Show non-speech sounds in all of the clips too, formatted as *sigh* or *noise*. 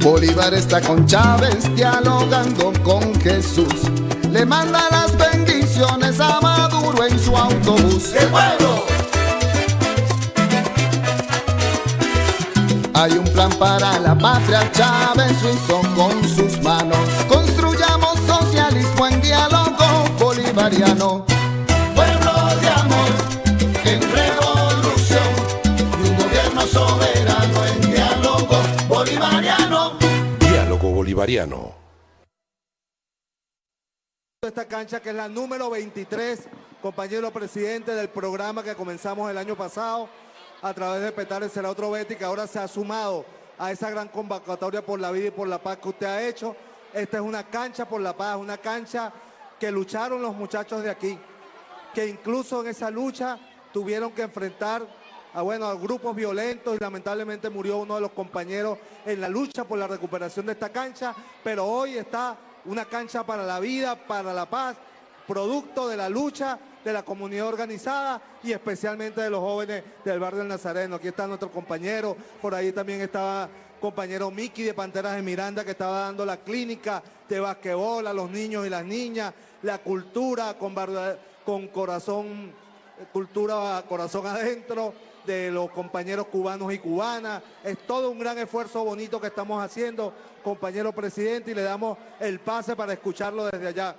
Bolívar está con Chávez dialogando con Jesús. Le manda las bendiciones a Maduro en su autobús. ¡Qué pueblo! Hay un plan para la patria, Chávez lo hizo con sus manos. Construyamos socialismo en diálogo bolivariano. Bolivariano. esta cancha que es la número 23, compañero presidente del programa que comenzamos el año pasado a través de Petare será otro Betty que ahora se ha sumado a esa gran convocatoria por la vida y por la paz que usted ha hecho. Esta es una cancha por la paz, una cancha que lucharon los muchachos de aquí, que incluso en esa lucha tuvieron que enfrentar a, bueno, a grupos violentos y lamentablemente murió uno de los compañeros en la lucha por la recuperación de esta cancha, pero hoy está una cancha para la vida, para la paz, producto de la lucha de la comunidad organizada y especialmente de los jóvenes del barrio del Nazareno. Aquí está nuestro compañero, por ahí también estaba compañero Miki de Panteras de Miranda que estaba dando la clínica de basquetbol a los niños y las niñas, la cultura con, con corazón, cultura corazón adentro de los compañeros cubanos y cubanas. Es todo un gran esfuerzo bonito que estamos haciendo, compañero presidente, y le damos el pase para escucharlo desde allá.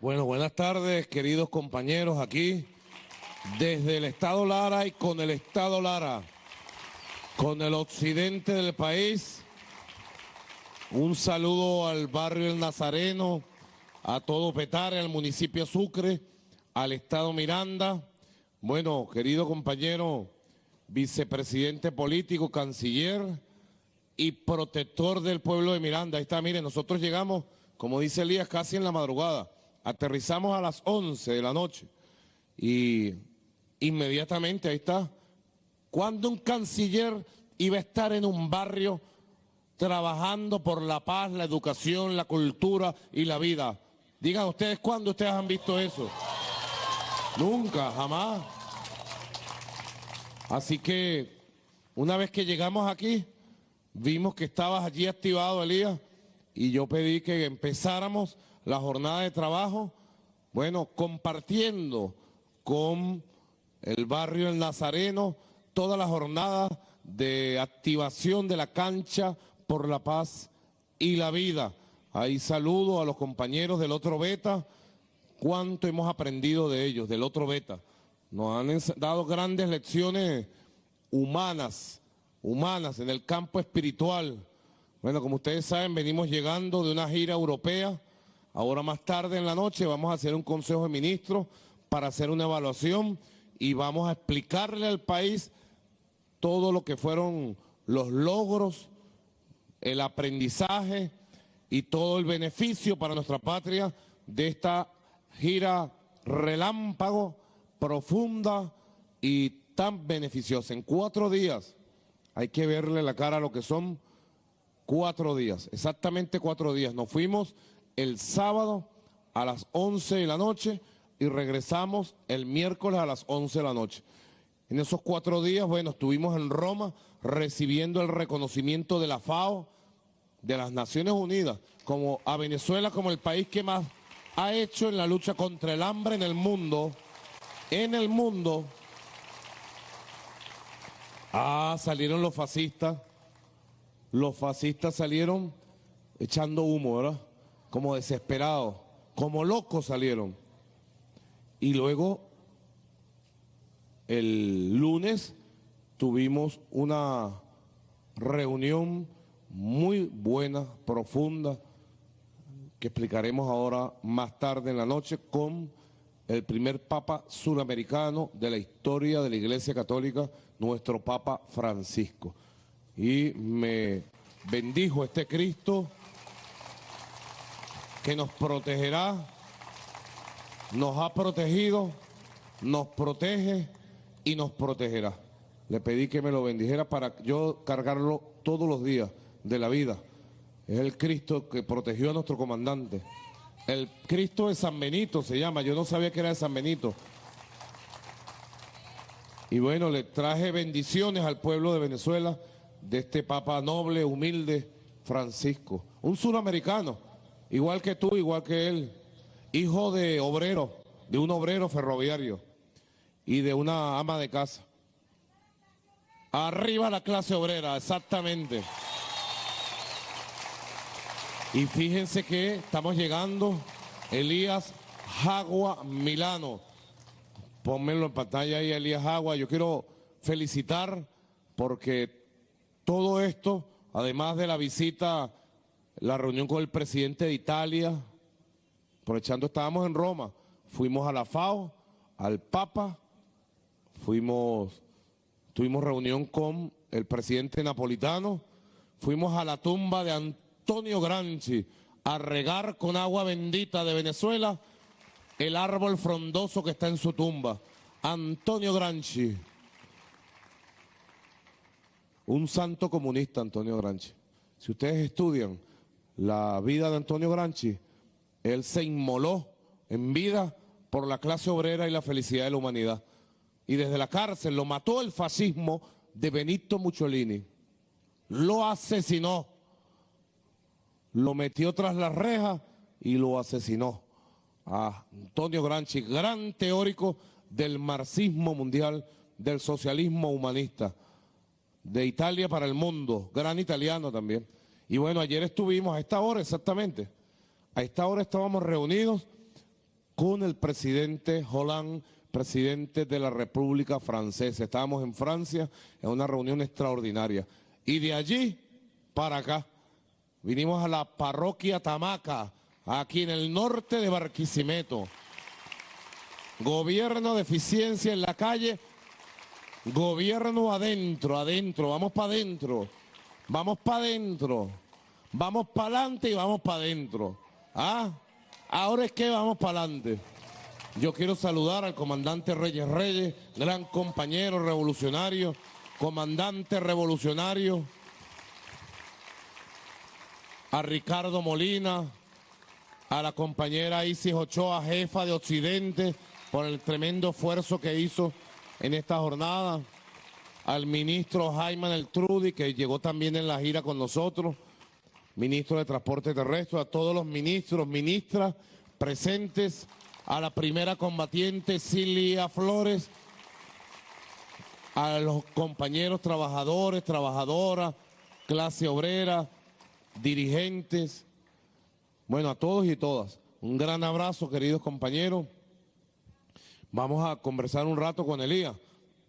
Bueno, buenas tardes, queridos compañeros, aquí desde el Estado Lara y con el Estado Lara, con el occidente del país. Un saludo al barrio El Nazareno, a todo Petare, al municipio Sucre, al Estado Miranda. Bueno, querido compañero, vicepresidente político, canciller y protector del pueblo de Miranda. Ahí está, miren, nosotros llegamos, como dice Elías, casi en la madrugada. Aterrizamos a las 11 de la noche y inmediatamente ahí está. Cuando un canciller iba a estar en un barrio trabajando por la paz, la educación, la cultura y la vida? Digan ustedes, ¿cuándo ustedes han visto eso? Nunca, jamás. Así que una vez que llegamos aquí, vimos que estabas allí activado, Elías, y yo pedí que empezáramos la jornada de trabajo, bueno, compartiendo con el barrio El Nazareno toda la jornada de activación de la cancha por la paz y la vida. Ahí saludo a los compañeros del otro beta, cuánto hemos aprendido de ellos, del otro beta. Nos han dado grandes lecciones humanas, humanas en el campo espiritual. Bueno, como ustedes saben, venimos llegando de una gira europea Ahora más tarde en la noche vamos a hacer un consejo de ministros para hacer una evaluación y vamos a explicarle al país todo lo que fueron los logros, el aprendizaje y todo el beneficio para nuestra patria de esta gira relámpago, profunda y tan beneficiosa. En cuatro días hay que verle la cara a lo que son cuatro días, exactamente cuatro días. Nos fuimos el sábado a las 11 de la noche y regresamos el miércoles a las 11 de la noche. En esos cuatro días, bueno, estuvimos en Roma recibiendo el reconocimiento de la FAO, de las Naciones Unidas, como a Venezuela como el país que más ha hecho en la lucha contra el hambre en el mundo, en el mundo. Ah, salieron los fascistas, los fascistas salieron echando humo, ¿verdad? como desesperados, como locos salieron. Y luego, el lunes, tuvimos una reunión muy buena, profunda, que explicaremos ahora más tarde en la noche con el primer Papa suramericano de la historia de la Iglesia Católica, nuestro Papa Francisco. Y me bendijo este Cristo que nos protegerá, nos ha protegido, nos protege y nos protegerá. Le pedí que me lo bendijera para yo cargarlo todos los días de la vida. Es el Cristo que protegió a nuestro comandante. El Cristo de San Benito se llama, yo no sabía que era de San Benito. Y bueno, le traje bendiciones al pueblo de Venezuela de este Papa noble, humilde, Francisco. Un suramericano, igual que tú, igual que él, hijo de obrero, de un obrero ferroviario y de una ama de casa. Arriba la clase obrera, exactamente. Y fíjense que estamos llegando, Elías Jagua Milano. Pónmelo en pantalla ahí, Elías Jagua. Yo quiero felicitar porque todo esto, además de la visita, la reunión con el presidente de Italia, aprovechando estábamos en Roma, fuimos a la FAO, al Papa, fuimos, tuvimos reunión con el presidente napolitano, fuimos a la tumba de Antonio Granchi a regar con agua bendita de Venezuela el árbol frondoso que está en su tumba. Antonio Granchi, un santo comunista, Antonio Granchi. Si ustedes estudian la vida de Antonio Granchi, él se inmoló en vida por la clase obrera y la felicidad de la humanidad. Y desde la cárcel lo mató el fascismo de Benito Mussolini. Lo asesinó. Lo metió tras las rejas y lo asesinó. A Antonio Granchi, gran teórico del marxismo mundial, del socialismo humanista, de Italia para el mundo, gran italiano también. Y bueno, ayer estuvimos a esta hora exactamente a esta hora estábamos reunidos con el presidente Hollande, presidente de la República Francesa. Estábamos en Francia en una reunión extraordinaria. Y de allí para acá vinimos a la parroquia Tamaca, aquí en el norte de Barquisimeto. Gobierno de eficiencia en la calle, gobierno adentro, adentro, vamos para adentro, vamos para adentro, vamos para adelante y vamos para adentro. Ah, ahora es que vamos para adelante. Yo quiero saludar al comandante Reyes Reyes, gran compañero revolucionario, comandante revolucionario, a Ricardo Molina, a la compañera Isis Ochoa, jefa de Occidente, por el tremendo esfuerzo que hizo en esta jornada, al ministro Jaime Eltrudi, que llegó también en la gira con nosotros, ministro de Transporte Terrestre, a todos los ministros, ministras presentes, a la primera combatiente Cilia Flores, a los compañeros trabajadores, trabajadoras, clase obrera, dirigentes, bueno, a todos y todas. Un gran abrazo, queridos compañeros. Vamos a conversar un rato con Elías.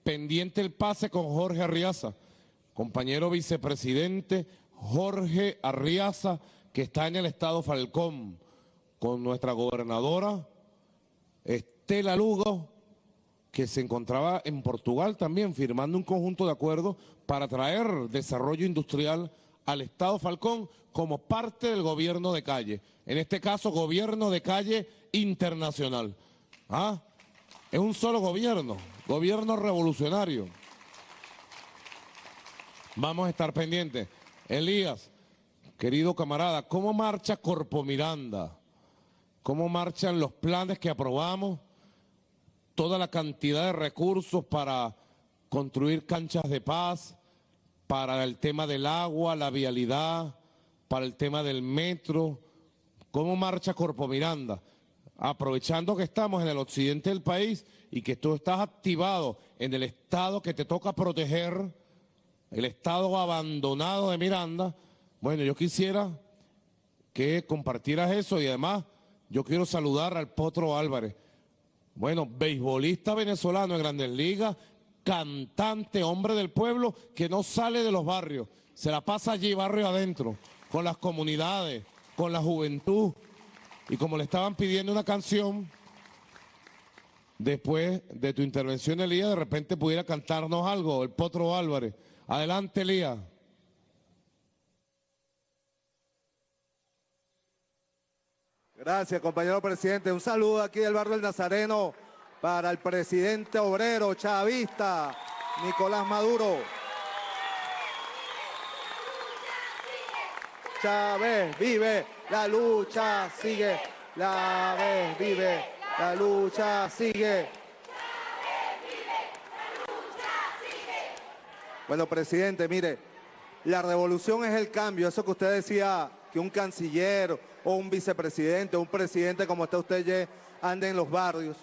Pendiente el pase con Jorge Arriaza, compañero vicepresidente Jorge Arriaza, que está en el estado Falcón, con nuestra gobernadora Estela Lugo, que se encontraba en Portugal también firmando un conjunto de acuerdos para traer desarrollo industrial al Estado Falcón como parte del gobierno de calle. En este caso, gobierno de calle internacional. ¿Ah? Es un solo gobierno, gobierno revolucionario. Vamos a estar pendientes. Elías, querido camarada, ¿cómo marcha Corpo Miranda? ¿Cómo marchan los planes que aprobamos? Toda la cantidad de recursos para construir canchas de paz, para el tema del agua, la vialidad, para el tema del metro. ¿Cómo marcha Corpo Miranda? Aprovechando que estamos en el occidente del país y que tú estás activado en el estado que te toca proteger, el estado abandonado de Miranda, bueno, yo quisiera que compartieras eso y además yo quiero saludar al Potro Álvarez. Bueno, beisbolista venezolano en Grandes Ligas, cantante, hombre del pueblo, que no sale de los barrios, se la pasa allí barrio adentro, con las comunidades, con la juventud. Y como le estaban pidiendo una canción, después de tu intervención, Elías, de repente pudiera cantarnos algo, el Potro Álvarez. Adelante, Elías. Gracias, compañero presidente. Un saludo aquí del barrio del Nazareno para el presidente obrero chavista, Nicolás Maduro. Chávez vive, la lucha sigue. La vez vive, la lucha sigue. Bueno, presidente, mire, la revolución es el cambio. Eso que usted decía, que un canciller o un vicepresidente un presidente como está usted ande en los barrios,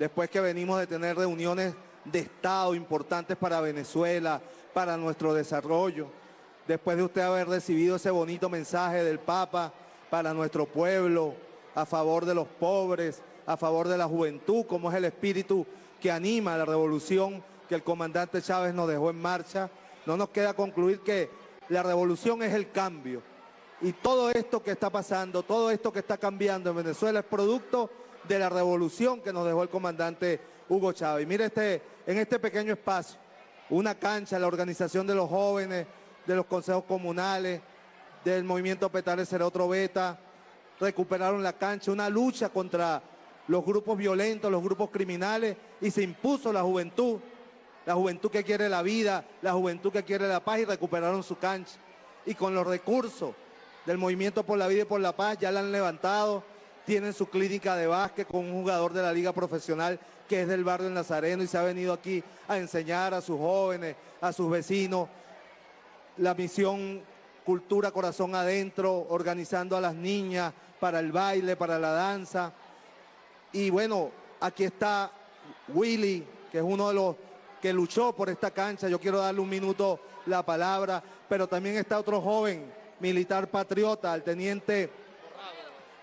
después que venimos de tener reuniones de Estado importantes para Venezuela, para nuestro desarrollo, después de usted haber recibido ese bonito mensaje del Papa para nuestro pueblo, a favor de los pobres, a favor de la juventud, como es el espíritu que anima la revolución que el comandante Chávez nos dejó en marcha, no nos queda concluir que la revolución es el cambio. Y todo esto que está pasando, todo esto que está cambiando en Venezuela es producto de la revolución que nos dejó el comandante Hugo Chávez. mire este, en este pequeño espacio, una cancha, la organización de los jóvenes, de los consejos comunales, del movimiento Petare será otro beta, recuperaron la cancha, una lucha contra los grupos violentos, los grupos criminales, y se impuso la juventud, la juventud que quiere la vida, la juventud que quiere la paz, y recuperaron su cancha. Y con los recursos del Movimiento por la Vida y por la Paz ya la han levantado, tienen su clínica de básquet con un jugador de la liga profesional que es del barrio del Nazareno y se ha venido aquí a enseñar a sus jóvenes, a sus vecinos, la misión Cultura Corazón Adentro, organizando a las niñas para el baile, para la danza. Y bueno, aquí está Willy, que es uno de los que luchó por esta cancha. Yo quiero darle un minuto la palabra, pero también está otro joven militar patriota, el teniente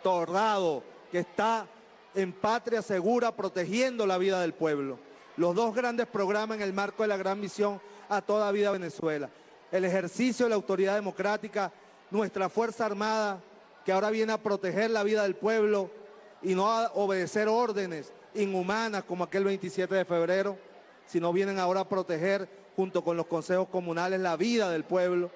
Torrado, que está en Patria Segura protegiendo la vida del pueblo. Los dos grandes programas en el marco de la gran misión a toda vida Venezuela. El ejercicio de la autoridad democrática, nuestra Fuerza Armada, que ahora viene a proteger la vida del pueblo y no a obedecer órdenes inhumanas como aquel 27 de febrero, sino vienen ahora a proteger junto con los consejos comunales la vida del pueblo,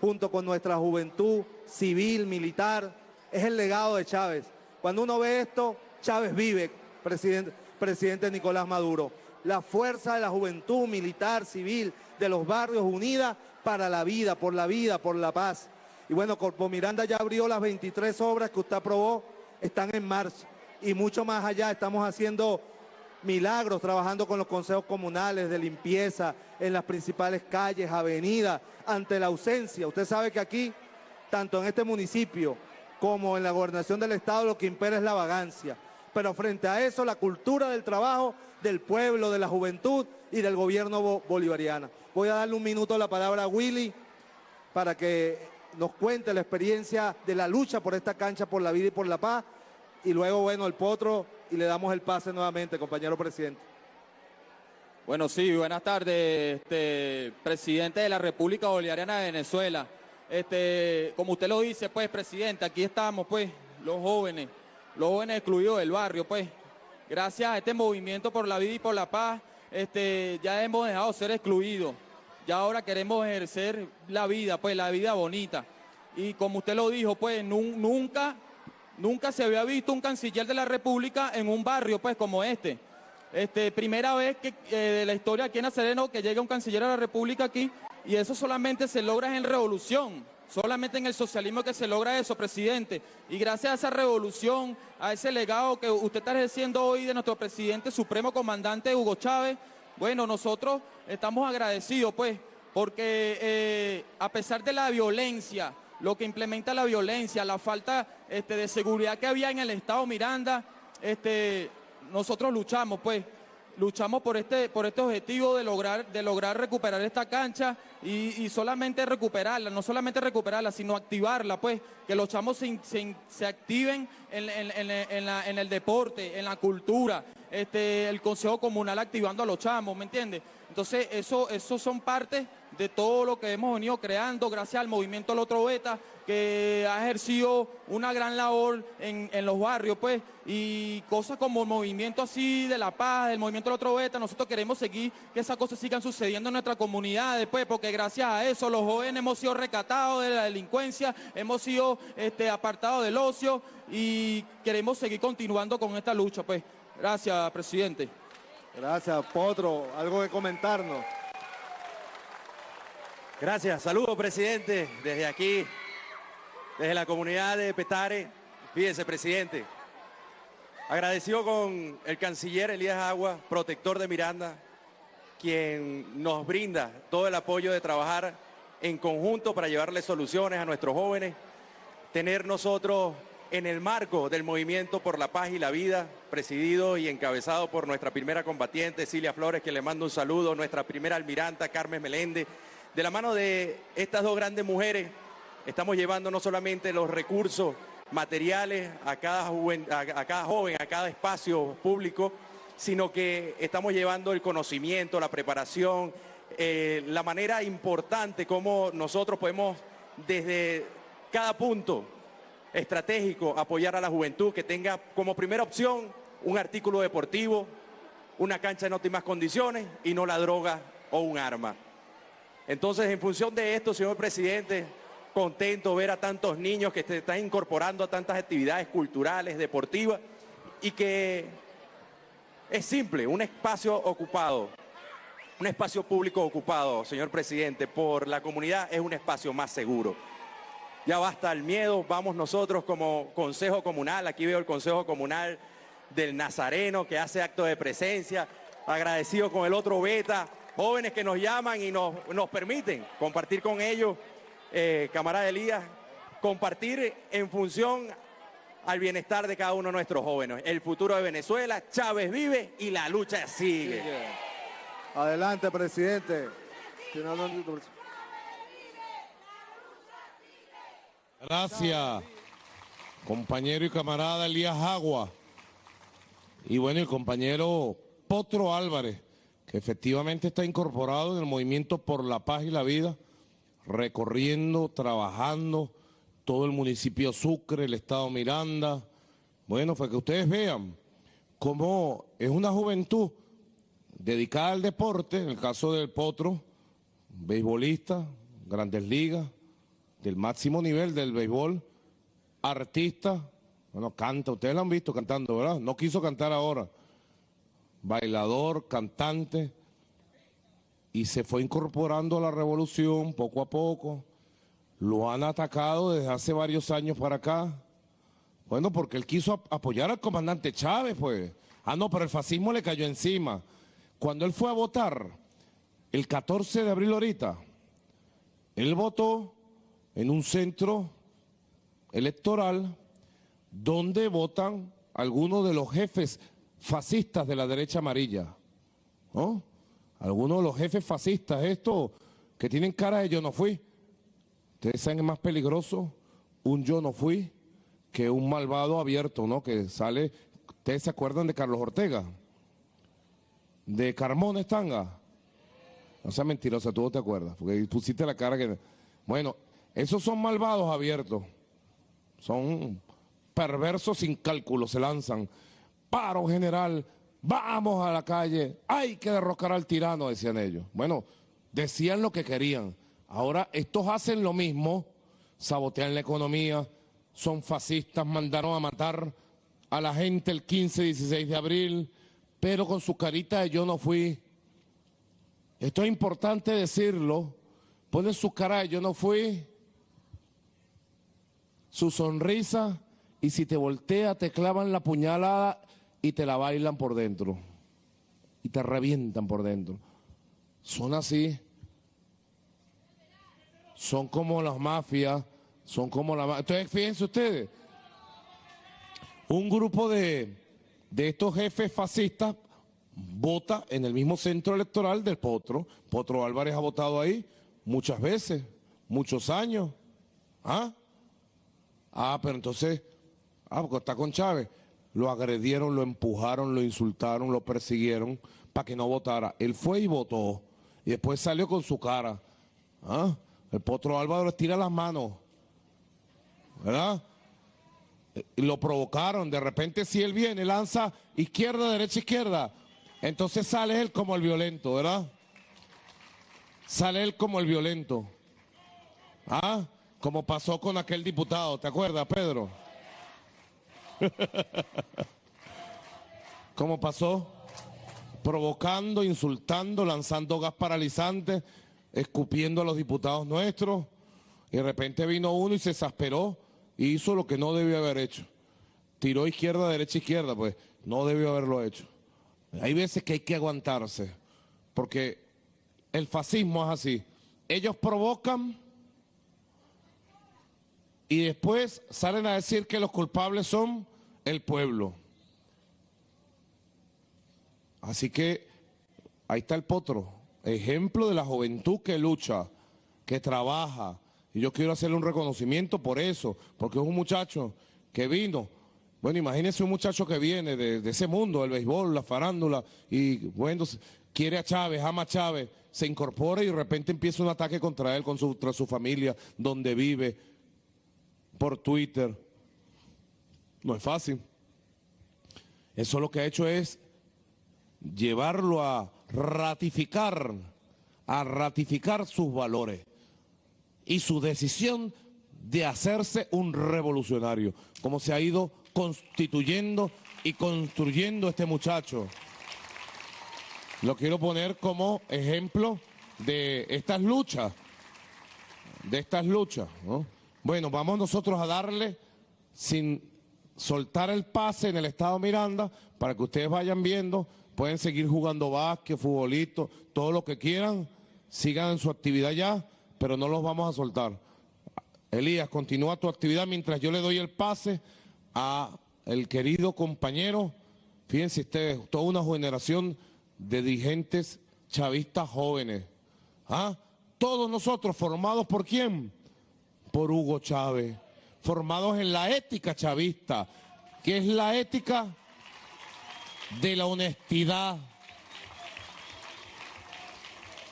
junto con nuestra juventud civil, militar. Es el legado de Chávez. Cuando uno ve esto, Chávez vive, presidente, Nicolás Maduro. La fuerza de la juventud militar, civil, de los barrios unida para la vida, por la vida, por la paz. Y bueno, Corpo Miranda ya abrió las 23 obras que usted aprobó, están en marcha. Y mucho más allá, estamos haciendo milagros trabajando con los consejos comunales de limpieza en las principales calles, avenidas, ante la ausencia. Usted sabe que aquí, tanto en este municipio como en la gobernación del Estado, lo que impera es la vagancia. Pero frente a eso, la cultura del trabajo del pueblo, de la juventud y del gobierno bolivariano. Voy a darle un minuto la palabra a Willy para que nos cuente la experiencia de la lucha por esta cancha, por la vida y por la paz. Y luego, bueno, el potro y le damos el pase nuevamente, compañero presidente. Bueno, sí, buenas tardes, este, presidente de la República Bolivariana de Venezuela. Este, como usted lo dice, pues, presidente, aquí estamos, pues, los jóvenes, los jóvenes excluidos del barrio, pues. Gracias a este movimiento por la vida y por la paz, este, ya hemos dejado de ser excluidos. Ya ahora queremos ejercer la vida, pues, la vida bonita. Y como usted lo dijo, pues, nunca Nunca se había visto un canciller de la República en un barrio, pues, como este. Este, primera vez que eh, de la historia aquí en Nazareno que llega un canciller de la República aquí y eso solamente se logra en revolución, solamente en el socialismo que se logra eso, presidente. Y gracias a esa revolución, a ese legado que usted está ejerciendo hoy de nuestro presidente supremo comandante Hugo Chávez, bueno, nosotros estamos agradecidos, pues, porque eh, a pesar de la violencia, lo que implementa la violencia, la falta este, de seguridad que había en el Estado Miranda, este, nosotros luchamos, pues, luchamos por este, por este objetivo de lograr, de lograr recuperar esta cancha y, solamente recuperarla, no solamente recuperarla, sino activarla, pues, que los chamos se, activen en, el deporte, en la cultura, este, el Consejo Comunal activando a los chamos, ¿me entiendes? Entonces, eso, eso son partes de todo lo que hemos venido creando gracias al movimiento El Otro Beta, que ha ejercido una gran labor en, los barrios, pues, y cosas como el movimiento así de la paz, el movimiento El Otro Beta, nosotros queremos seguir que esas cosas sigan sucediendo en nuestra comunidad después, porque gracias a eso los jóvenes hemos sido recatados de la delincuencia, hemos sido este, apartados del ocio y queremos seguir continuando con esta lucha, pues. Gracias, presidente. Gracias, Potro. ¿Algo que comentarnos? Gracias. Saludos, presidente, desde aquí, desde la comunidad de Petare. Fíjense, presidente, agradecido con el canciller Elías Agua, protector de Miranda, quien nos brinda todo el apoyo de trabajar en conjunto para llevarle soluciones a nuestros jóvenes, tener nosotros en el marco del movimiento por la paz y la vida, presidido y encabezado por nuestra primera combatiente, Cilia Flores, que le mando un saludo, nuestra primera almiranta, Carmen Meléndez. De la mano de estas dos grandes mujeres, estamos llevando no solamente los recursos materiales a cada, joven, a cada espacio público, sino que estamos llevando el conocimiento, la preparación, eh, la manera importante como nosotros podemos desde cada punto estratégico apoyar a la juventud que tenga como primera opción un artículo deportivo, una cancha en óptimas condiciones y no la droga o un arma. Entonces, en función de esto, señor presidente, contento ver a tantos niños que se están incorporando a tantas actividades culturales, deportivas y que es simple, un espacio ocupado, un espacio público ocupado, señor presidente, por la comunidad es un espacio más seguro. Ya basta el miedo, vamos nosotros como Consejo Comunal, aquí veo el Consejo Comunal del Nazareno que hace acto de presencia, agradecido con el otro Beta, jóvenes que nos llaman y nos, permiten compartir con ellos, eh, camarada Elías, compartir en función al bienestar de cada uno de nuestros jóvenes. El futuro de Venezuela, Chávez vive y la lucha sigue. Adelante, presidente. Gracias, compañero y camarada Elías Agua. Y bueno, el compañero Potro Álvarez, que efectivamente está incorporado en el movimiento por la paz y la vida, recorriendo, trabajando, todo el municipio Sucre, el estado Miranda. Bueno, fue que ustedes vean cómo es una juventud dedicada al deporte, en el caso del Potro, beisbolista, grandes ligas, del máximo nivel del béisbol, artista, bueno, canta, ustedes lo han visto cantando, ¿verdad? No quiso cantar ahora, bailador, cantante, y se fue incorporando a la revolución poco a poco, lo han atacado desde hace varios años para acá. Bueno, porque él quiso apoyar al comandante Chávez, pues. Ah, no, pero el fascismo le cayó encima. Cuando él fue a votar, el 14 de abril ahorita, él votó en un centro electoral donde votan algunos de los jefes fascistas de la derecha amarilla. ¿no? Algunos de los jefes fascistas, estos que tienen cara de yo no fui. Ustedes saben es más peligroso un yo no fui que un malvado abierto, ¿no? Que sale, ¿ustedes se acuerdan de Carlos Ortega? De Carmón Estanga. No sea mentirosa, tú no te acuerdas, porque pusiste la cara que... Bueno, esos son malvados abiertos. Son perversos sin cálculo, se lanzan. Paro general, vamos a la calle, hay que derrocar al tirano, decían ellos. Bueno, decían lo que querían. Ahora estos hacen lo mismo, sabotean la economía, son fascistas, mandaron a matar a la gente el 15 16 de abril, pero con su carita de yo no fui. Esto es importante decirlo, ponen su cara de yo no fui, su sonrisa, y si te voltea te clavan la puñalada y te la bailan por dentro, y te revientan por dentro. Son así son como las mafias, son como la Entonces, fíjense ustedes, un grupo de, de estos jefes fascistas vota en el mismo centro electoral del Potro. Potro Álvarez ha votado ahí muchas veces, muchos años. ¿Ah? Ah, pero entonces, ah, porque está con Chávez. Lo agredieron, lo empujaron, lo insultaron, lo persiguieron para que no votara. Él fue y votó. Y después salió con su cara. ¿Ah? El potro Álvaro estira las manos. ¿Verdad? Y lo provocaron. De repente, si él viene, lanza izquierda, derecha, izquierda. Entonces sale él como el violento, ¿verdad? Sale él como el violento. ¿Ah? Como pasó con aquel diputado, ¿te acuerdas, Pedro? *laughs* ¿Cómo pasó? Provocando, insultando, lanzando gas paralizante escupiendo a los diputados nuestros, y de repente vino uno y se exasperó y hizo lo que no debió haber hecho. Tiró izquierda, derecha, izquierda, pues no debió haberlo hecho. Hay veces que hay que aguantarse, porque el fascismo es así. Ellos provocan y después salen a decir que los culpables son el pueblo. Así que ahí está el potro, ejemplo de la juventud que lucha, que trabaja. Y yo quiero hacerle un reconocimiento por eso, porque es un muchacho que vino. Bueno, imagínese un muchacho que viene de, ese mundo, el béisbol, la farándula, y bueno, quiere a Chávez, ama a Chávez, se incorpora y de repente empieza un ataque contra él, contra su familia, donde vive, por Twitter. No es fácil. Eso lo que ha hecho es llevarlo a ratificar, a ratificar sus valores y su decisión de hacerse un revolucionario, como se ha ido constituyendo y construyendo este muchacho. Lo quiero poner como ejemplo de estas luchas, de estas luchas. Bueno, vamos nosotros a darle sin soltar el pase en el estado Miranda para que ustedes vayan viendo pueden seguir jugando básquet, futbolito, todo lo que quieran, sigan en su actividad ya, pero no los vamos a soltar. Elías, continúa tu actividad mientras yo le doy el pase a el querido compañero, fíjense ustedes, toda una generación de dirigentes chavistas jóvenes. ¿Ah? Todos nosotros formados por quién? Por Hugo Chávez, formados en la ética chavista, que es la ética de la honestidad,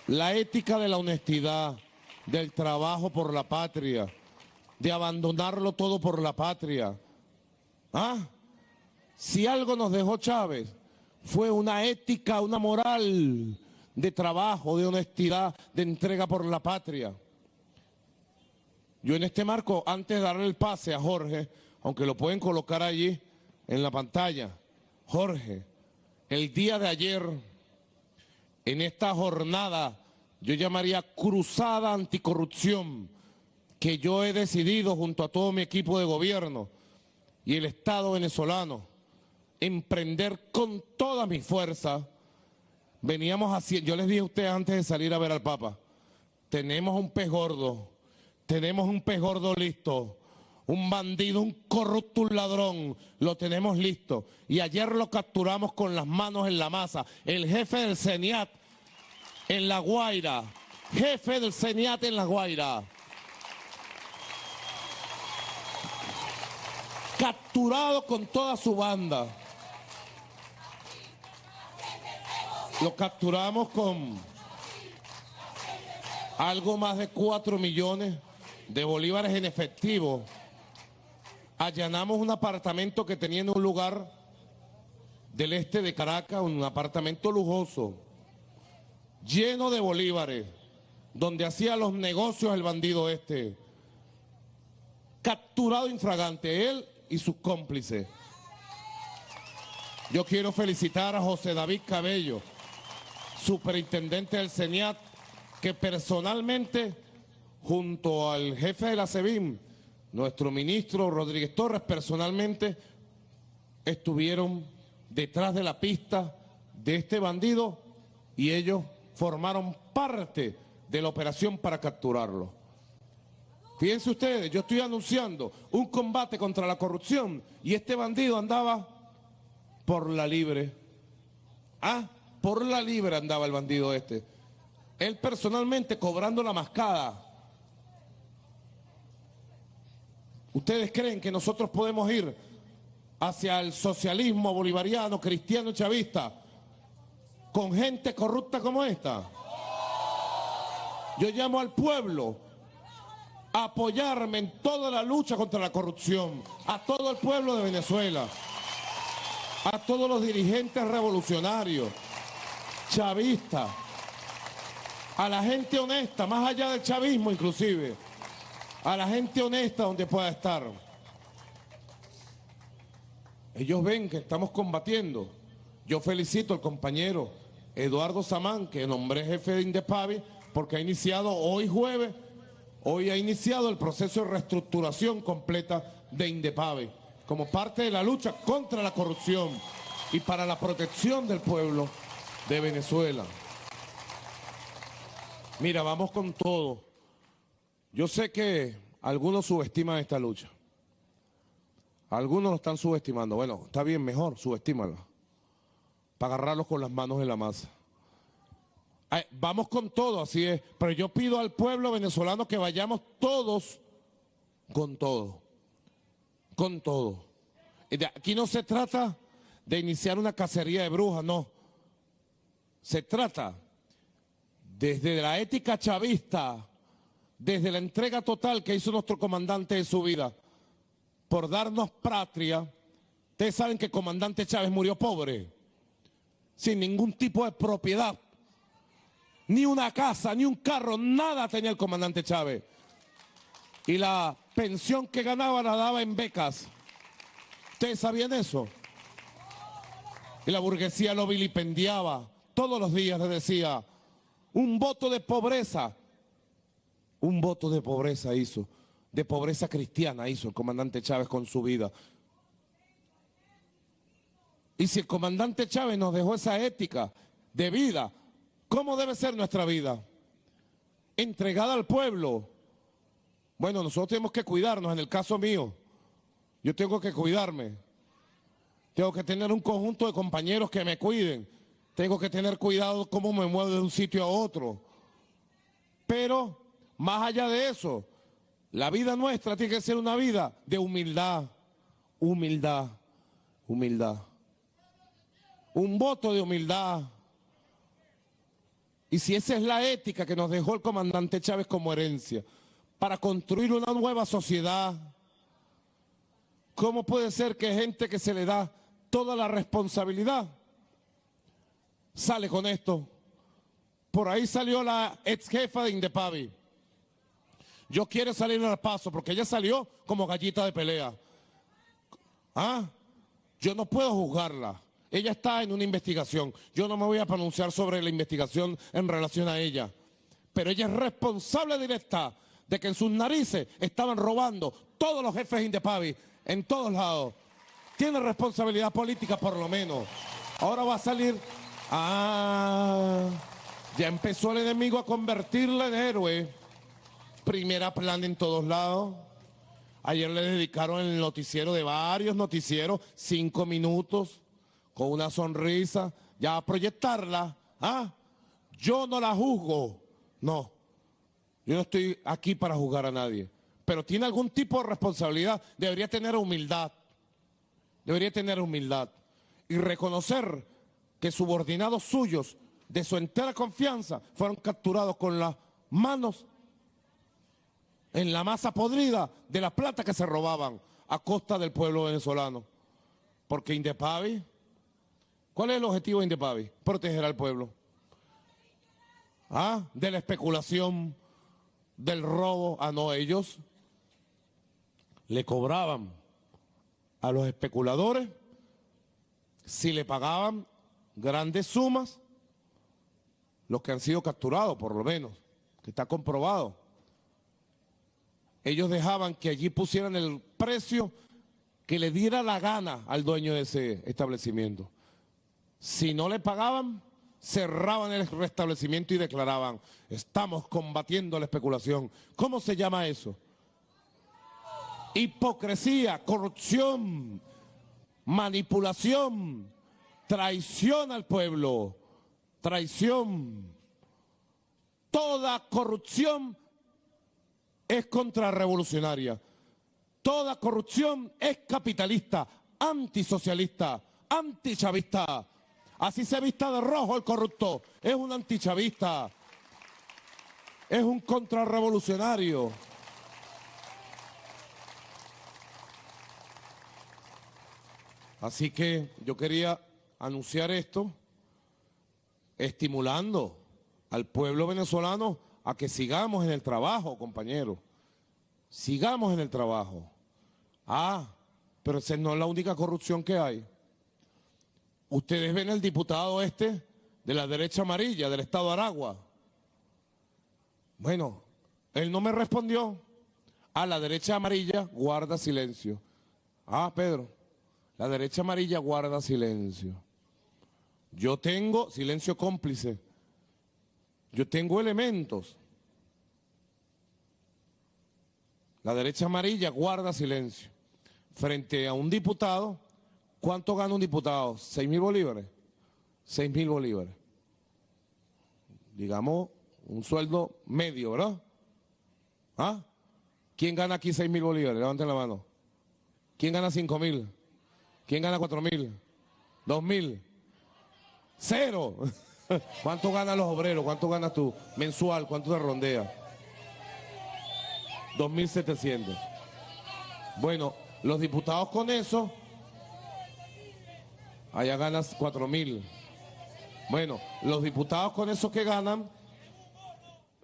la ética de la honestidad, del trabajo por la patria, de abandonarlo todo por la patria. ¿Ah? Si algo nos dejó Chávez, fue una ética, una moral de trabajo, de honestidad, de entrega por la patria. Yo en este marco, antes de darle el pase a Jorge, aunque lo pueden colocar allí en la pantalla, Jorge, el día de ayer, en esta jornada, yo llamaría cruzada anticorrupción, que yo he decidido junto a todo mi equipo de gobierno y el Estado venezolano, emprender con toda mi fuerza. Veníamos haciendo, yo les dije a ustedes antes de salir a ver al Papa, tenemos un pez gordo, tenemos un pez gordo listo, un bandido, un corrupto, un ladrón, lo tenemos listo. Y ayer lo capturamos con las manos en la masa. El jefe del CENIAT en La Guaira. Jefe del CENIAT en La Guaira. Capturado con toda su banda. Lo capturamos con algo más de cuatro millones de bolívares en efectivo allanamos un apartamento que tenía en un lugar del este de Caracas, un apartamento lujoso, lleno de bolívares, donde hacía los negocios el bandido este, capturado infragante, él y sus cómplices. Yo quiero felicitar a José David Cabello, superintendente del CENIAT, que personalmente, junto al jefe de la SEBIN, nuestro ministro Rodríguez Torres personalmente estuvieron detrás de la pista de este bandido y ellos formaron parte de la operación para capturarlo. Fíjense ustedes, yo estoy anunciando un combate contra la corrupción y este bandido andaba por la libre. Ah, por la libre andaba el bandido este. Él personalmente cobrando la mascada ¿Ustedes creen que nosotros podemos ir hacia el socialismo bolivariano, cristiano chavista con gente corrupta como esta? Yo llamo al pueblo a apoyarme en toda la lucha contra la corrupción, a todo el pueblo de Venezuela, a todos los dirigentes revolucionarios, chavistas, a la gente honesta, más allá del chavismo inclusive a la gente honesta donde pueda estar. Ellos ven que estamos combatiendo. Yo felicito al compañero Eduardo Samán, que nombré jefe de Indepavi, porque ha iniciado hoy jueves, hoy ha iniciado el proceso de reestructuración completa de Indepave, como parte de la lucha contra la corrupción y para la protección del pueblo de Venezuela. Mira, vamos con todo. Yo sé que algunos subestiman esta lucha. Algunos lo están subestimando. Bueno, está bien, mejor, subestímala. Para agarrarlos con las manos en la masa. vamos con todo, así es. Pero yo pido al pueblo venezolano que vayamos todos con todo. Con todo. Aquí no se trata de iniciar una cacería de brujas, no. Se trata desde la ética chavista, desde la entrega total que hizo nuestro comandante de su vida por darnos patria. Ustedes saben que el comandante Chávez murió pobre, sin ningún tipo de propiedad, ni una casa, ni un carro, nada tenía el comandante Chávez. Y la pensión que ganaba la daba en becas. ¿Ustedes sabían eso? Y la burguesía lo vilipendiaba. Todos los días le decía, un voto de pobreza. Un voto de pobreza hizo. De pobreza cristiana hizo el comandante Chávez con su vida. Y si el comandante Chávez nos dejó esa ética de vida, ¿cómo debe ser nuestra vida? Entregada al pueblo. Bueno, nosotros tenemos que cuidarnos, en el caso mío. Yo tengo que cuidarme. Tengo que tener un conjunto de compañeros que me cuiden. Tengo que tener cuidado cómo me muevo de un sitio a otro. Pero, más allá de eso, la vida nuestra tiene que ser una vida de humildad, humildad, humildad. Un voto de humildad. Y si esa es la ética que nos dejó el comandante Chávez como herencia, para construir una nueva sociedad, ¿Cómo puede ser que gente que se le da toda la responsabilidad sale con esto? Por ahí salió la ex jefa de Indepavi. Yo quiero salir al paso porque ella salió como gallita de pelea. ¿Ah? Yo no puedo juzgarla. Ella está en una investigación. Yo no me voy a pronunciar sobre la investigación en relación a ella. Pero ella es responsable directa de que en sus narices estaban robando todos los jefes de Indepavi en todos lados. Tiene responsabilidad política por lo menos. Ahora va a salir... Ah, ya empezó el enemigo a convertirla en héroe. Primera plan en todos lados. Ayer le dedicaron el noticiero de varios noticieros, cinco minutos, con una sonrisa, ya a proyectarla. ¿ah? Yo no la juzgo, no. Yo no estoy aquí para juzgar a nadie pero tiene algún tipo de responsabilidad, debería tener humildad. Debería tener humildad y reconocer que subordinados suyos de su entera confianza fueron capturados con las manos en la masa podrida de la plata que se robaban a costa del pueblo venezolano. Porque Indepavi, ¿cuál es el objetivo de Indepavi? Proteger al pueblo. ¿Ah? De la especulación, del robo. ah, no, ellos le cobraban a los especuladores si le pagaban grandes sumas, los que han sido capturados por lo menos, que está comprobado. Ellos dejaban que allí pusieran el precio que le diera la gana al dueño de ese establecimiento. Si no le pagaban, cerraban el restablecimiento y declaraban, estamos combatiendo la especulación. ¿Cómo se llama eso? hipocresía, corrupción, manipulación, traición al pueblo, traición. Toda corrupción es contrarrevolucionaria. Toda corrupción es capitalista, antisocialista, antichavista. Así se vista de rojo el corrupto. Es un antichavista. Es un contrarrevolucionario. Así que yo quería anunciar esto, estimulando al pueblo venezolano a que sigamos en el trabajo, compañeros. Sigamos en el trabajo. Ah, pero esa no es la única corrupción que hay. Ustedes ven el diputado este de la derecha amarilla del estado de Aragua. Bueno, él no me respondió. A la derecha amarilla guarda silencio. Ah, Pedro. La derecha amarilla guarda silencio. Yo tengo silencio cómplice. Yo tengo elementos. La derecha amarilla guarda silencio. Frente a un diputado, ¿cuánto gana un diputado? ¿Seis mil bolívares? Seis mil bolívares. Digamos, un sueldo medio, ¿verdad? ¿Ah? ¿Quién gana aquí seis mil bolívares? Levanten la mano. ¿Quién gana cinco mil? ¿Quién gana cuatro mil? ¿Dos mil? ¡Cero! *laughs* ¿Cuánto ganan los obreros? ¿Cuánto ganas tú? Mensual, ¿cuánto te rondea? 2.700. Bueno, los diputados con eso, allá ganas 4.000. Bueno, los diputados con eso que ganan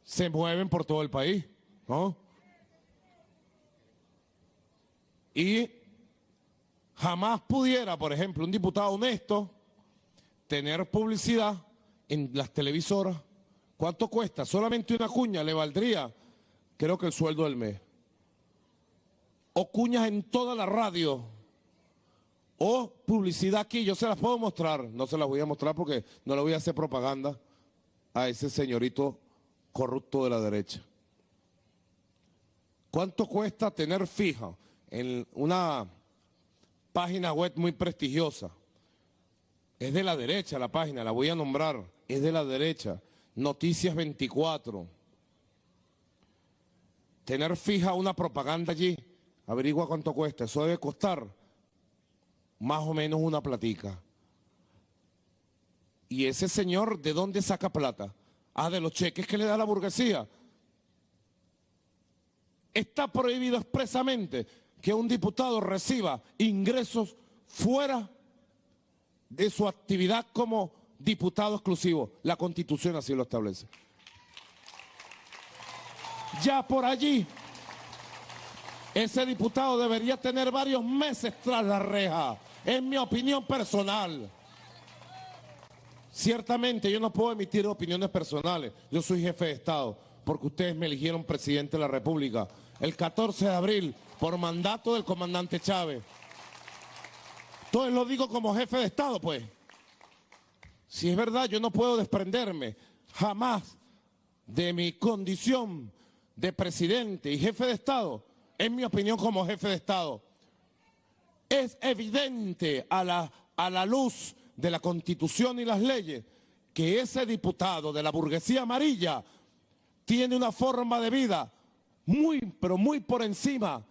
se mueven por todo el país, ¿no? Y jamás pudiera, por ejemplo, un diputado honesto tener publicidad en las televisoras. ¿Cuánto cuesta? Solamente una cuña le valdría, creo que el sueldo del mes. O cuñas en toda la radio. O publicidad aquí, yo se las puedo mostrar. No se las voy a mostrar porque no le voy a hacer propaganda a ese señorito corrupto de la derecha. ¿Cuánto cuesta tener fija en una página web muy prestigiosa? Es de la derecha la página, la voy a nombrar. Es de la derecha. Noticias 24. Tener fija una propaganda allí, averigua cuánto cuesta. Eso debe costar más o menos una platica. ¿Y ese señor de dónde saca plata? Ah, de los cheques que le da la burguesía. Está prohibido expresamente que un diputado reciba ingresos fuera de su actividad como diputado exclusivo. La Constitución así lo establece. Ya por allí, ese diputado debería tener varios meses tras la reja, en mi opinión personal. Ciertamente yo no puedo emitir opiniones personales, yo soy jefe de Estado, porque ustedes me eligieron presidente de la República el 14 de abril por mandato del comandante Chávez. Entonces lo digo como jefe de Estado, pues. Si es verdad, yo no puedo desprenderme jamás de mi condición de presidente y jefe de Estado, en mi opinión como jefe de Estado. Es evidente a la, a la luz de la Constitución y las leyes que ese diputado de la burguesía amarilla tiene una forma de vida muy, pero muy por encima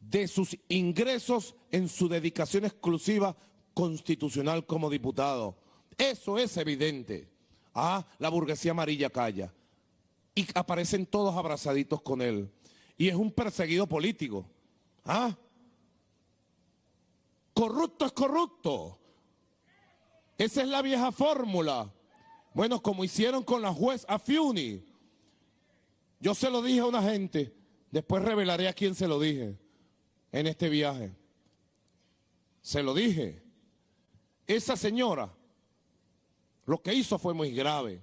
de sus ingresos en su dedicación exclusiva constitucional como diputado. Eso es evidente. Ah, la burguesía amarilla calla. Y aparecen todos abrazaditos con él. Y es un perseguido político. Ah, corrupto es corrupto. Esa es la vieja fórmula. Bueno, como hicieron con la juez Afiuni. Yo se lo dije a una gente, después revelaré a quién se lo dije en este viaje. Se lo dije. Esa señora lo que hizo fue muy grave.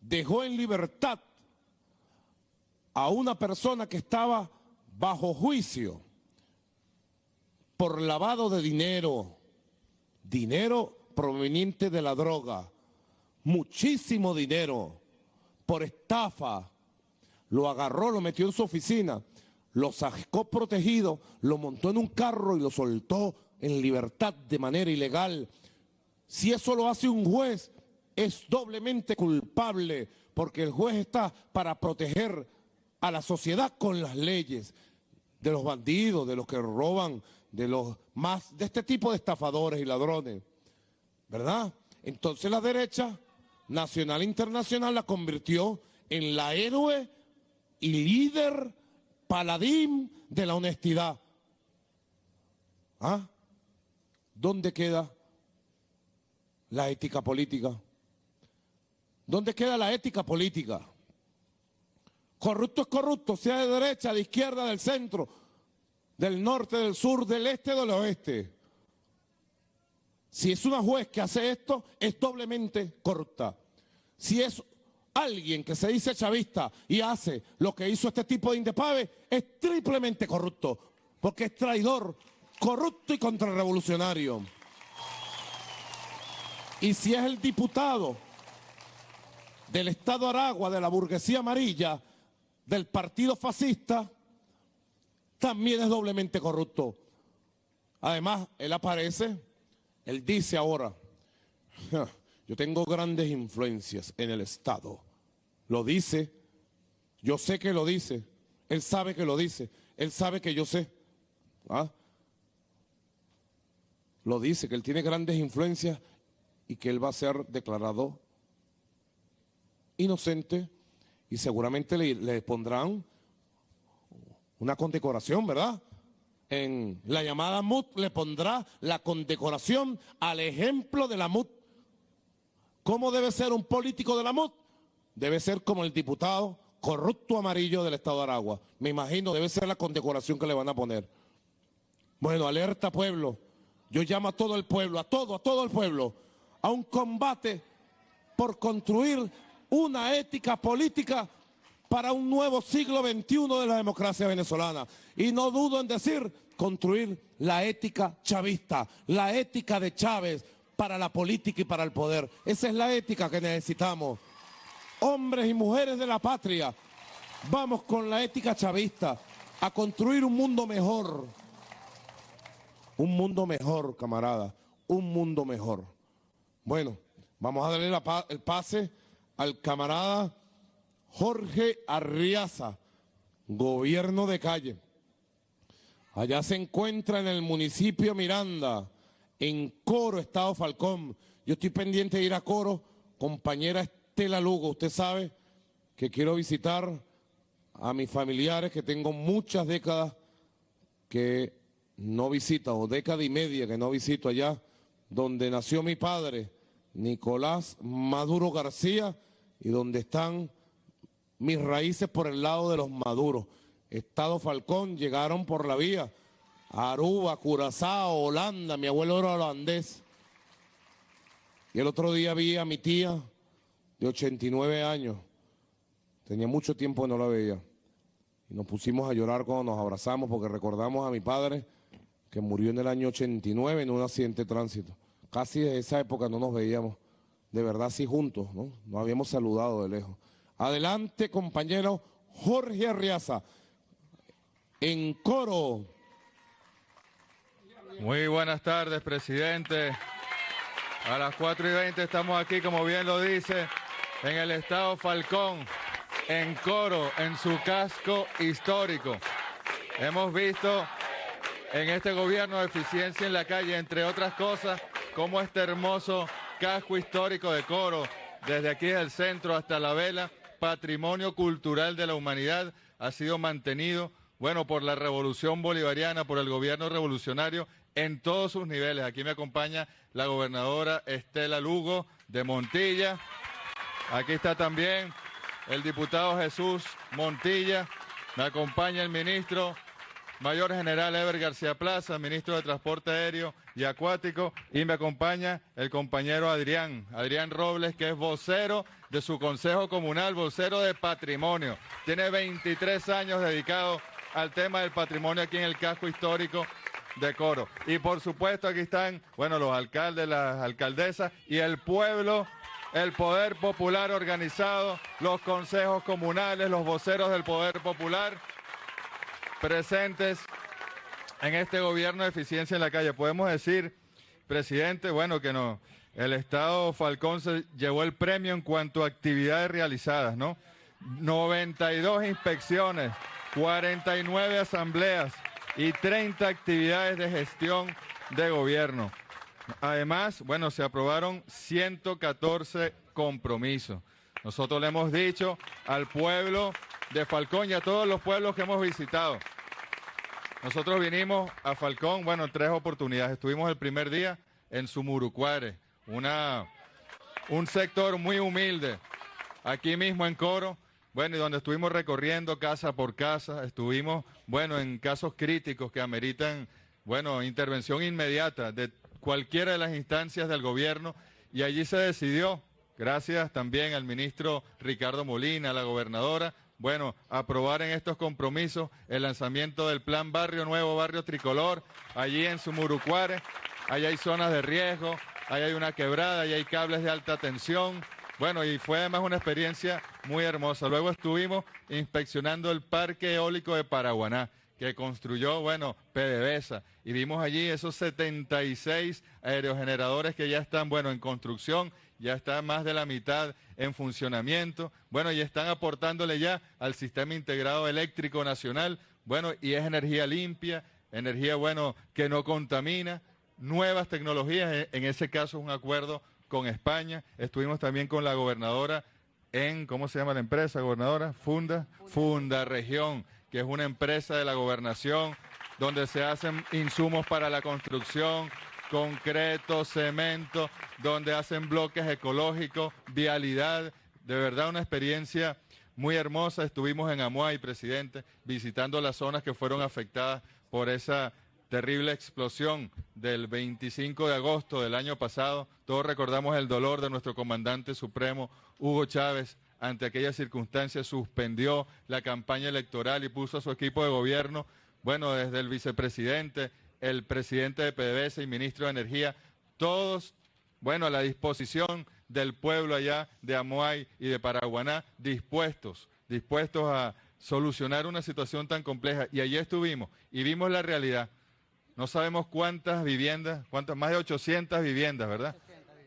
Dejó en libertad a una persona que estaba bajo juicio por lavado de dinero, dinero proveniente de la droga, muchísimo dinero, por estafa. Lo agarró, lo metió en su oficina lo sacó protegido, lo montó en un carro y lo soltó en libertad de manera ilegal. Si eso lo hace un juez, es doblemente culpable, porque el juez está para proteger a la sociedad con las leyes, de los bandidos, de los que roban, de los más, de este tipo de estafadores y ladrones, ¿verdad? Entonces la derecha nacional e internacional la convirtió en la héroe y líder paladín de la honestidad. ¿Ah? ¿Dónde queda la ética política? ¿Dónde queda la ética política? Corrupto es corrupto, sea de derecha, de izquierda, del centro, del norte, del sur, del este, del oeste. Si es una juez que hace esto, es doblemente corrupta. Si es alguien que se dice chavista y hace lo que hizo este tipo de indepave es triplemente corrupto, porque es traidor, corrupto y contrarrevolucionario. Y si es el diputado del Estado Aragua, de la burguesía amarilla, del partido fascista, también es doblemente corrupto. Además, él aparece, él dice ahora, yo tengo grandes influencias en el Estado. Lo dice, yo sé que lo dice, él sabe que lo dice, él sabe que yo sé. ¿Ah? Lo dice, que él tiene grandes influencias y que él va a ser declarado inocente y seguramente le, pondrán una condecoración, ¿verdad? En la llamada MUT le pondrá la condecoración al ejemplo de la MUT. ¿Cómo debe ser un político de la MUT? Debe ser como el diputado corrupto amarillo del Estado de Aragua. Me imagino, debe ser la condecoración que le van a poner. Bueno, alerta pueblo. Yo llamo a todo el pueblo, a todo, a todo el pueblo, a un combate por construir una ética política para un nuevo siglo XXI de la democracia venezolana. Y no dudo en decir, construir la ética chavista, la ética de Chávez para la política y para el poder. Esa es la ética que necesitamos. Hombres y mujeres de la patria, vamos con la ética chavista a construir un mundo mejor. Un mundo mejor, camarada, un mundo mejor. Bueno, vamos a darle el pase al camarada Jorge Arriaza, gobierno de calle. Allá se encuentra en el municipio Miranda, en Coro, Estado Falcón. Yo estoy pendiente de ir a Coro, compañera Estela Lugo. Usted sabe que quiero visitar a mis familiares que tengo muchas décadas que no visito, o década y media que no visito allá, donde nació mi padre, Nicolás Maduro García, y donde están mis raíces por el lado de los maduros. Estado Falcón llegaron por la vía. Aruba, Curazao, Holanda, mi abuelo era holandés. Y el otro día vi a mi tía de 89 años. Tenía mucho tiempo que no la veía. Y nos pusimos a llorar cuando nos abrazamos porque recordamos a mi padre que murió en el año 89 en un accidente de tránsito. Casi de esa época no nos veíamos de verdad así juntos, ¿no? Nos habíamos saludado de lejos. Adelante, compañero Jorge Arriaza. En coro. Muy buenas tardes, presidente. A las 4 y 20 estamos aquí, como bien lo dice, en el Estado Falcón, en coro, en su casco histórico. Hemos visto en este gobierno de eficiencia en la calle, entre otras cosas, cómo este hermoso casco histórico de Coro, desde aquí del centro hasta la vela, patrimonio cultural de la humanidad, ha sido mantenido, bueno, por la revolución bolivariana, por el gobierno revolucionario en todos sus niveles. Aquí me acompaña la gobernadora Estela Lugo de Montilla. Aquí está también el diputado Jesús Montilla. Me acompaña el ministro Mayor General Ever García Plaza, ministro de Transporte Aéreo y Acuático, y me acompaña el compañero Adrián, Adrián Robles, que es vocero de su Consejo Comunal, vocero de Patrimonio. Tiene 23 años dedicado al tema del patrimonio aquí en el casco histórico de Coro. Y por supuesto aquí están, bueno, los alcaldes, las alcaldesas y el pueblo el poder popular organizado, los consejos comunales, los voceros del poder popular presentes en este gobierno de eficiencia en la calle. Podemos decir, presidente, bueno, que no, el Estado Falcón se llevó el premio en cuanto a actividades realizadas, ¿no? 92 inspecciones, 49 asambleas y 30 actividades de gestión de gobierno. Además, bueno, se aprobaron 114 compromisos. Nosotros le hemos dicho al pueblo de Falcón y a todos los pueblos que hemos visitado. Nosotros vinimos a Falcón, bueno, en tres oportunidades. Estuvimos el primer día en Sumurucuare, una, un sector muy humilde, aquí mismo en Coro, bueno, y donde estuvimos recorriendo casa por casa, estuvimos, bueno, en casos críticos que ameritan, bueno, intervención inmediata de cualquiera de las instancias del gobierno, y allí se decidió, gracias también al ministro Ricardo Molina, a la gobernadora, bueno, aprobar en estos compromisos el lanzamiento del plan Barrio Nuevo, Barrio Tricolor, allí en Sumurucuare. Allí hay zonas de riesgo, ahí hay una quebrada, ahí hay cables de alta tensión, Bueno, y fue además una experiencia muy hermosa. Luego estuvimos inspeccionando el parque eólico de Paraguaná, que construyó, bueno, PDVSA. Y vimos allí esos 76 aerogeneradores que ya están, bueno, en construcción, ya está más de la mitad en funcionamiento. Bueno, y están aportándole ya al sistema integrado eléctrico nacional. Bueno, y es energía limpia, energía, bueno, que no contamina, nuevas tecnologías. En ese caso es un acuerdo con España, estuvimos también con la gobernadora en, ¿cómo se llama la empresa, gobernadora? Funda, Funda Región, que es una empresa de la gobernación donde se hacen insumos para la construcción, concreto, cemento, donde hacen bloques ecológicos, vialidad, de verdad una experiencia muy hermosa. Estuvimos en Amuay, presidente, visitando las zonas que fueron afectadas por esa terrible explosión del 25 de agosto del año pasado. Todos recordamos el dolor de nuestro comandante supremo, Hugo Chávez, ante aquella circunstancia suspendió la campaña electoral y puso a su equipo de gobierno, bueno, desde el vicepresidente, el presidente de PDVSA y ministro de Energía, todos, bueno, a la disposición del pueblo allá de Amoay y de Paraguaná, dispuestos, dispuestos a solucionar una situación tan compleja. Y allí estuvimos y vimos la realidad. No sabemos cuántas viviendas, cuántas, más de 800 viviendas, ¿verdad?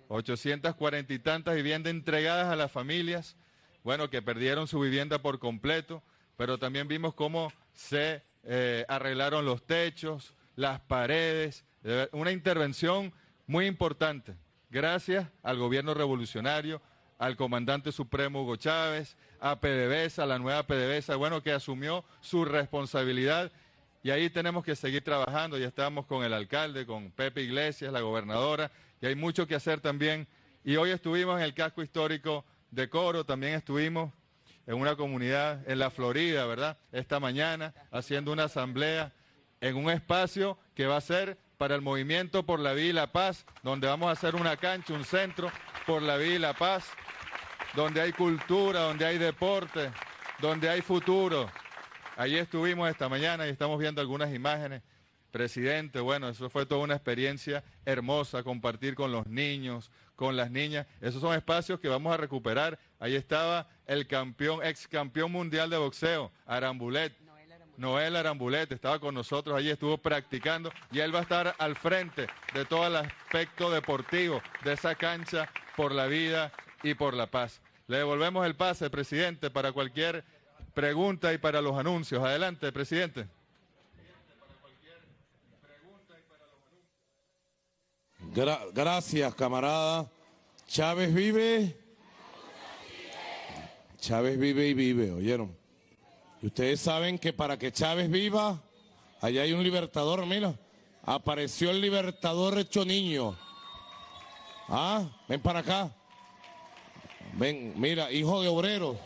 840 y tantas viviendas entregadas a las familias, bueno, que perdieron su vivienda por completo, pero también vimos cómo se eh, arreglaron los techos, las paredes, una intervención muy importante, gracias al gobierno revolucionario, al comandante supremo Hugo Chávez, a PDVSA, la nueva PDVSA, bueno, que asumió su responsabilidad y ahí tenemos que seguir trabajando. Ya estamos con el alcalde, con Pepe Iglesias, la gobernadora, y hay mucho que hacer también. Y hoy estuvimos en el casco histórico de Coro, también estuvimos en una comunidad en la Florida, ¿verdad? Esta mañana haciendo una asamblea en un espacio que va a ser para el movimiento por la vida y la paz, donde vamos a hacer una cancha, un centro por la vida y la paz, donde hay cultura, donde hay deporte, donde hay futuro, Allí estuvimos esta mañana y estamos viendo algunas imágenes. Presidente, bueno, eso fue toda una experiencia hermosa, compartir con los niños, con las niñas. Esos son espacios que vamos a recuperar. Ahí estaba el campeón, ex campeón mundial de boxeo, Arambulet. Noel Arambulet estaba con nosotros allí, estuvo practicando y él va a estar al frente de todo el aspecto deportivo de esa cancha por la vida y por la paz. Le devolvemos el pase, presidente, para cualquier pregunta y para los anuncios. Adelante, presidente. Gracias, camarada. Chávez vive. Chávez vive y vive, ¿oyeron? Y ustedes saben que para que Chávez viva, allá hay un libertador, mira. Apareció el libertador hecho niño. Ah, ven para acá. Ven, mira, hijo de obrero.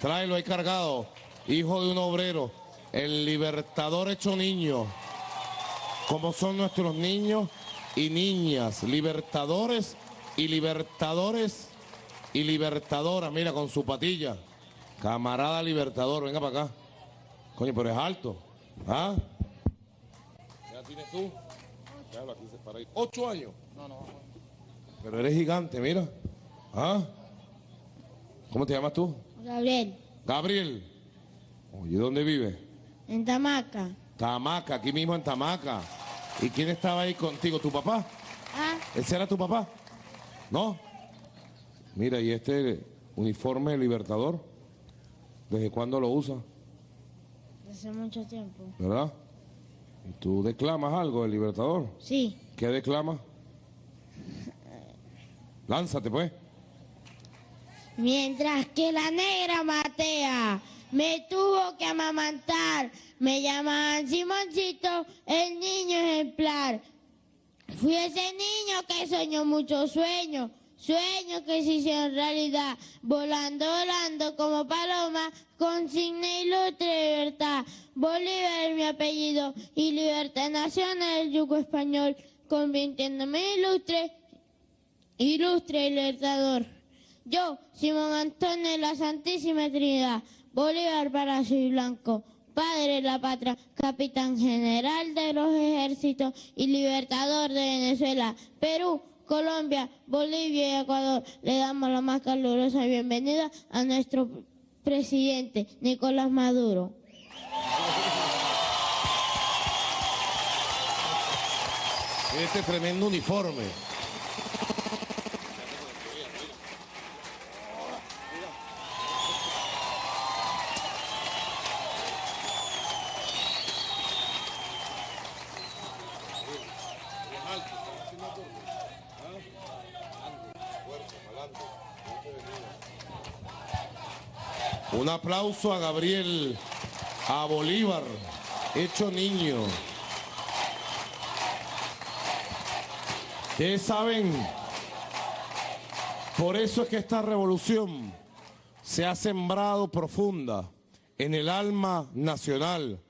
Tráelo ahí cargado. Hijo de un obrero. El libertador hecho niño. Como son nuestros niños y niñas. Libertadores y libertadores y libertadora. Mira, con su patilla. Camarada libertador, venga para acá. Coño, pero es alto. ¿Ah? ¿Ya tienes tú? ¿Ocho años? No, no. Pero eres gigante, mira. ¿Ah? ¿Cómo te llamas tú? Gabriel. Gabriel. Oye, ¿dónde vive? En Tamaca. Tamaca, aquí mismo en Tamaca. ¿Y quién estaba ahí contigo? ¿Tu papá? Ah. ¿Ese era tu papá? ¿No? Mira, ¿y este uniforme libertador? ¿Desde cuándo lo usa? Desde mucho tiempo. ¿Verdad? ¿Y tú declamas algo del libertador? Sí. ¿Qué declamas? Lánzate, pues. Mientras que la negra Matea me tuvo que amamantar, me llamaban Simoncito, el niño ejemplar. Fui ese niño que soñó muchos sueños, sueños que se hicieron realidad, volando, volando como paloma, con signo ilustre libertad. Bolívar mi apellido y libertad nacional yugo español, convirtiéndome ilustre, ilustre libertador. Yo, Simón Antonio de la Santísima Trinidad, Bolívar para y Blanco, padre de la patria, capitán general de los ejércitos y libertador de Venezuela, Perú, Colombia, Bolivia y Ecuador, le damos la más calurosa bienvenida a nuestro presidente Nicolás Maduro. Este tremendo uniforme. Un aplauso a Gabriel, a Bolívar, hecho niño. Ustedes saben, por eso es que esta revolución se ha sembrado profunda en el alma nacional.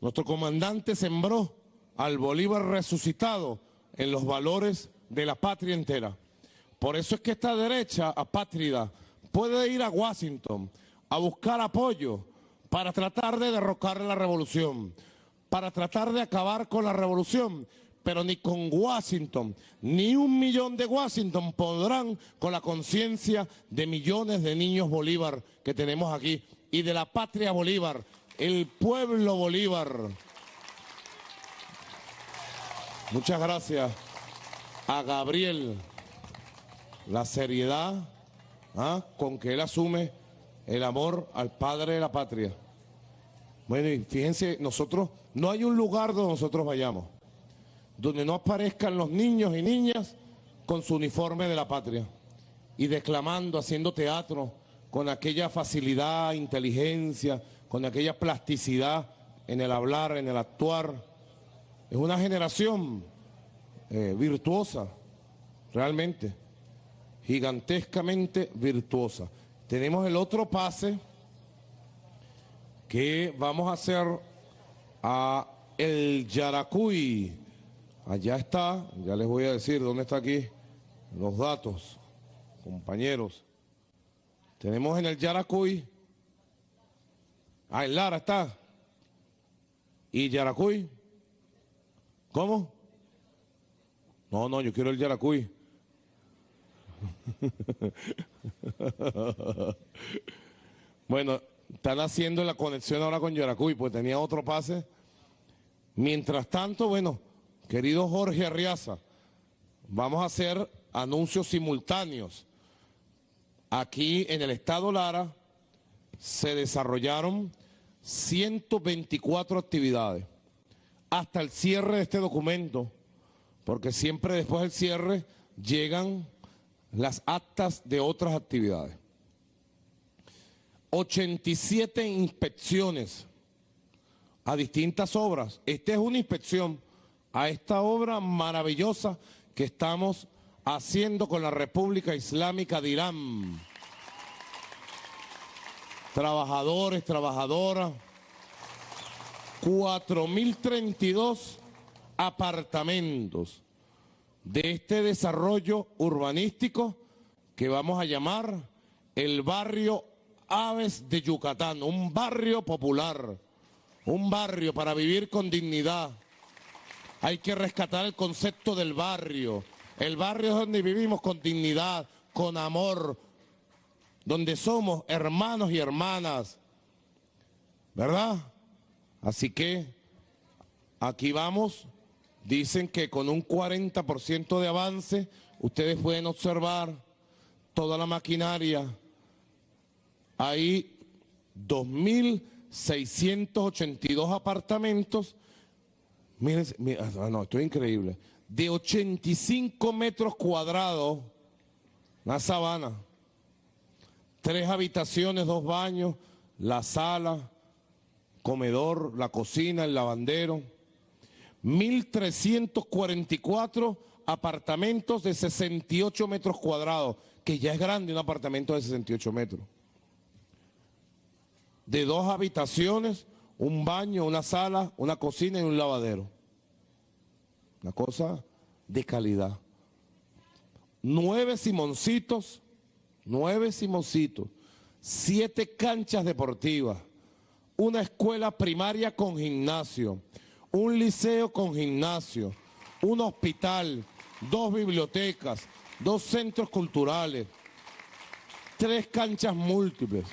Nuestro comandante sembró al Bolívar resucitado en los valores de la patria entera. Por eso es que esta derecha apátrida puede ir a Washington a buscar apoyo para tratar de derrocar la revolución, para tratar de acabar con la revolución, pero ni con Washington, ni un millón de Washington podrán con la conciencia de millones de niños Bolívar que tenemos aquí y de la patria Bolívar, el pueblo Bolívar. Muchas gracias a Gabriel, la seriedad ¿ah? con que él asume el amor al padre de la patria. Bueno, y fíjense, nosotros, no hay un lugar donde nosotros vayamos, donde no aparezcan los niños y niñas con su uniforme de la patria y declamando, haciendo teatro, con aquella facilidad, inteligencia, con aquella plasticidad en el hablar, en el actuar. Es una generación eh, virtuosa, realmente, gigantescamente virtuosa. Tenemos el otro pase que vamos a hacer a el Yaracuy. Allá está, ya les voy a decir dónde está aquí los datos, compañeros. Tenemos en el Yaracuy, ah, en Lara está, y Yaracuy, ¿cómo? No, no, yo quiero el Yaracuy. *laughs* *laughs* bueno, están haciendo la conexión ahora con Yaracuy, pues tenía otro pase. Mientras tanto, bueno, querido Jorge Arriaza, vamos a hacer anuncios simultáneos. Aquí en el estado Lara se desarrollaron 124 actividades hasta el cierre de este documento, porque siempre después del cierre llegan las actas de otras actividades. 87 inspecciones a distintas obras. Esta es una inspección a esta obra maravillosa que estamos haciendo con la República Islámica de Irán. Trabajadores, trabajadoras, 4.032 apartamentos de este desarrollo urbanístico que vamos a llamar el barrio Aves de Yucatán, un barrio popular, un barrio para vivir con dignidad. Hay que rescatar el concepto del barrio. El barrio es donde vivimos con dignidad, con amor, donde somos hermanos y hermanas. ¿Verdad? Así que aquí vamos Dicen que con un 40% de avance, ustedes pueden observar toda la maquinaria. Hay 2.682 apartamentos. Miren, ah, no, esto es increíble. De 85 metros cuadrados, una sabana. Tres habitaciones, dos baños, la sala, comedor, la cocina, el lavandero 1.344 apartamentos de 68 metros cuadrados, que ya es grande un apartamento de 68 metros. De dos habitaciones, un baño, una sala, una cocina y un lavadero. Una cosa de calidad. Nueve Simoncitos, nueve Simoncitos, siete canchas deportivas, una escuela primaria con gimnasio, un liceo con gimnasio, un hospital, dos bibliotecas, dos centros culturales, tres canchas múltiples,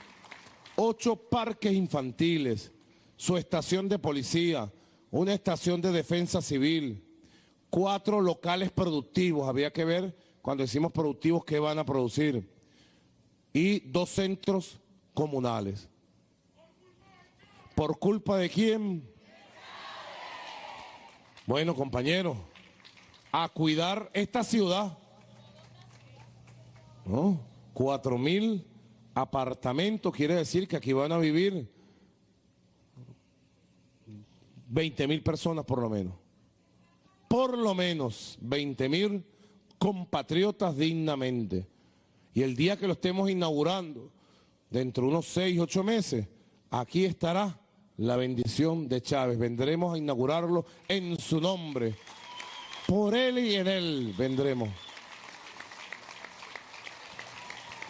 ocho parques infantiles, su estación de policía, una estación de defensa civil, cuatro locales productivos, había que ver cuando decimos productivos qué van a producir, y dos centros comunales. ¿Por culpa de quién? Bueno, compañeros, a cuidar esta ciudad. ¿No? Cuatro mil apartamentos, quiere decir que aquí van a vivir 20 mil personas por lo menos. Por lo menos 20 mil compatriotas dignamente. Y el día que lo estemos inaugurando, dentro de unos seis, ocho meses, aquí estará la bendición de Chávez. Vendremos a inaugurarlo en su nombre. Por él y en él vendremos.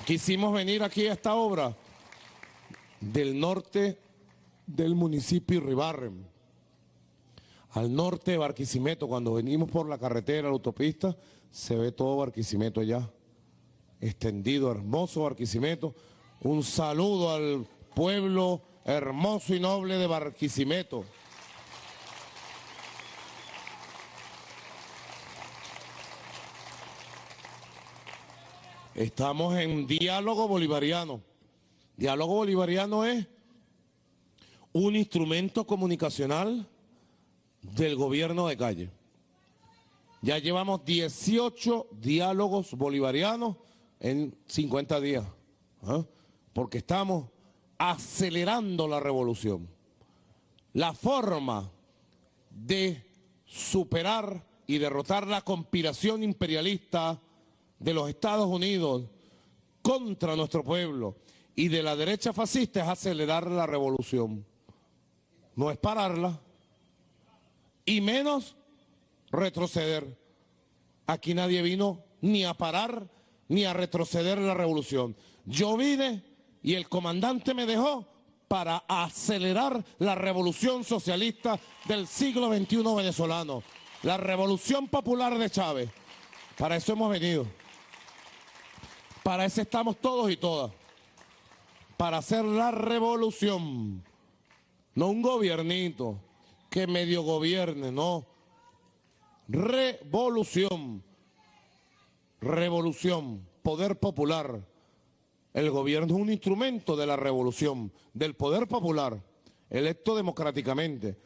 Quisimos venir aquí a esta obra del norte del municipio Ribarren, al norte de Barquisimeto. Cuando venimos por la carretera, la autopista, se ve todo Barquisimeto allá, extendido, hermoso Barquisimeto. Un saludo al pueblo hermoso y noble de Barquisimeto. Estamos en diálogo bolivariano. Diálogo bolivariano es un instrumento comunicacional del gobierno de calle. Ya llevamos 18 diálogos bolivarianos en 50 días, ¿ah? porque estamos acelerando la revolución. La forma de superar y derrotar la conspiración imperialista de los Estados Unidos contra nuestro pueblo y de la derecha fascista es acelerar la revolución. No es pararla y menos retroceder. Aquí nadie vino ni a parar ni a retroceder la revolución. Yo vine y el comandante me dejó para acelerar la revolución socialista del siglo XXI venezolano, la revolución popular de Chávez. Para eso hemos venido. Para eso estamos todos y todas. Para hacer la revolución. No un gobiernito que medio gobierne, no. Revolución. Revolución. Poder popular el gobierno es un instrumento de la revolución, del poder popular, electo democráticamente.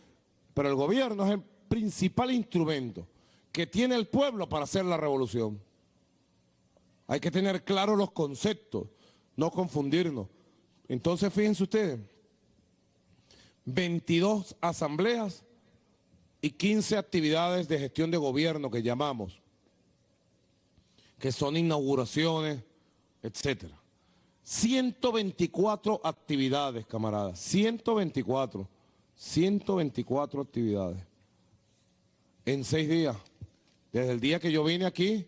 Pero el gobierno es el principal instrumento que tiene el pueblo para hacer la revolución. Hay que tener claros los conceptos, no confundirnos. Entonces, fíjense ustedes, 22 asambleas y 15 actividades de gestión de gobierno que llamamos, que son inauguraciones, etcétera. 124 actividades, camaradas, 124, 124 actividades. En seis días. Desde el día que yo vine aquí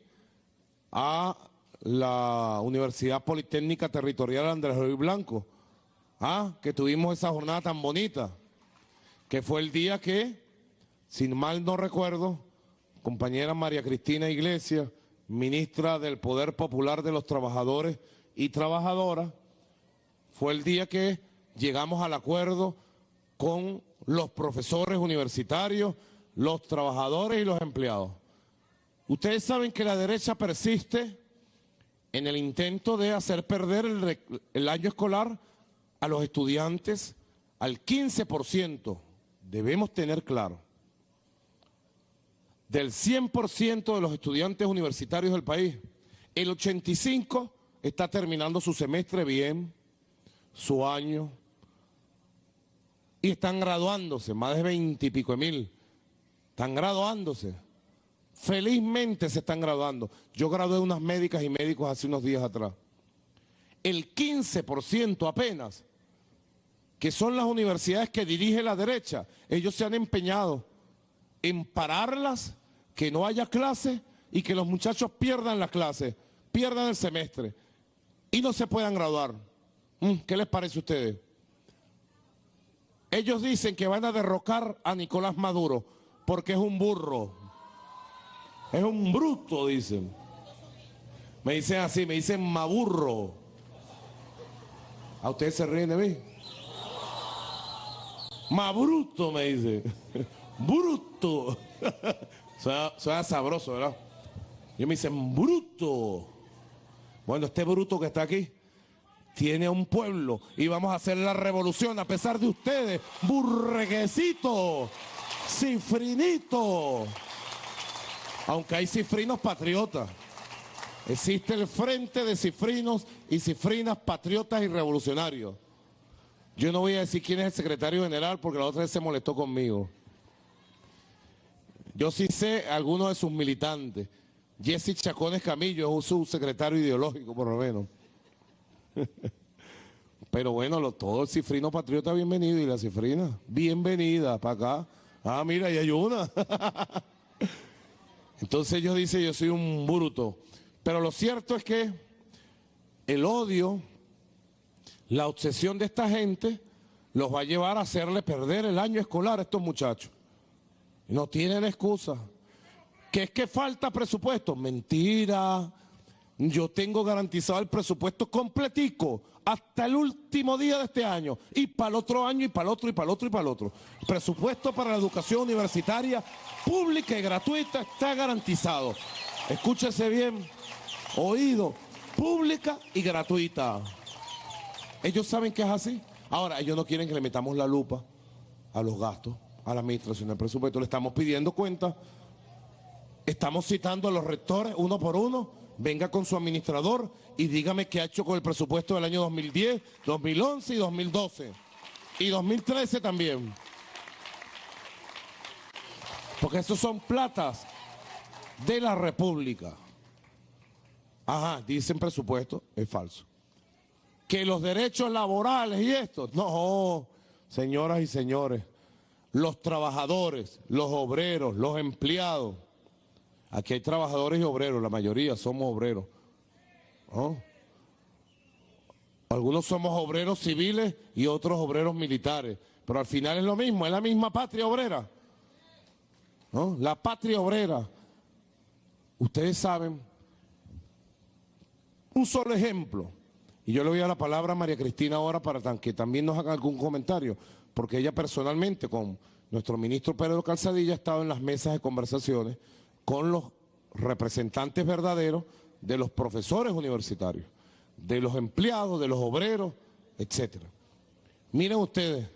a la Universidad Politécnica Territorial Andrés Luis Blanco, ah, que tuvimos esa jornada tan bonita, que fue el día que, sin mal no recuerdo, compañera María Cristina Iglesias, ministra del Poder Popular de los Trabajadores, y trabajadora, fue el día que llegamos al acuerdo con los profesores universitarios, los trabajadores y los empleados. Ustedes saben que la derecha persiste en el intento de hacer perder el, año escolar a los estudiantes al 15%. Debemos tener claro. Del 100% de los estudiantes universitarios del país, el 85% está terminando su semestre bien, su año, y están graduándose, más de veintipico de mil, están graduándose. Felizmente se están graduando. Yo gradué unas médicas y médicos hace unos días atrás. El 15% apenas, que son las universidades que dirige la derecha, ellos se han empeñado en pararlas, que no haya clase y que los muchachos pierdan la clase, pierdan el semestre y no se puedan graduar. Mm, ¿Qué les parece a ustedes? Ellos dicen que van a derrocar a Nicolás Maduro porque es un burro. Es un bruto, dicen. Me dicen así, me dicen maburro. ¿A ustedes se ríen de mí? Mabruto, me dice. *laughs* Bruto. *laughs* suena, suena sabroso, ¿verdad? Yo me dicen bruto. Bueno, este bruto que está aquí tiene un pueblo y vamos a hacer la revolución a pesar de ustedes. Burreguecito, cifrinito. Aunque hay cifrinos patriotas. Existe el frente de cifrinos y cifrinas patriotas y revolucionarios. Yo no voy a decir quién es el secretario general porque la otra vez se molestó conmigo. Yo sí sé algunos de sus militantes. Jesse Chacones Camillo es su secretario ideológico, por lo menos. *laughs* Pero bueno, todo el cifrino patriota bienvenido y la cifrina, bienvenida para acá. Ah, mira, y hay una. *laughs* Entonces ellos dicen, yo soy un bruto. Pero lo cierto es que el odio, la obsesión de esta gente, los va a llevar a hacerle perder el año escolar a estos muchachos. No tienen excusa. ¿Que es que falta presupuesto? Mentira. Yo tengo garantizado el presupuesto completico hasta el último día de este año y para el otro año y para el otro y para el otro y para el otro. Presupuesto para la educación universitaria pública y gratuita está garantizado. Escúchese bien, oído, pública y gratuita. Ellos saben que es así. Ahora, ellos no quieren que le metamos la lupa a los gastos, a la administración del presupuesto. Le estamos pidiendo cuenta. Estamos citando a los rectores uno por uno. Venga con su administrador y dígame qué ha hecho con el presupuesto del año 2010, 2011 y 2012. Y 2013 también. Porque esos son platas de la República. Ajá, dicen presupuesto, es falso. Que los derechos laborales y esto, no, señoras y señores, los trabajadores, los obreros, los empleados, aquí hay trabajadores y obreros, la mayoría somos obreros. Algunos somos obreros civiles y otros obreros militares, pero al final es lo mismo, es la misma patria obrera. La patria obrera. Ustedes saben, un solo ejemplo, y yo le voy a la palabra a María Cristina ahora para que también nos haga algún comentario, porque ella personalmente con nuestro ministro Pedro Calzadilla ha estado en las mesas de conversaciones con los representantes verdaderos de los profesores universitarios, de los empleados, de los obreros, etcétera. Miren ustedes,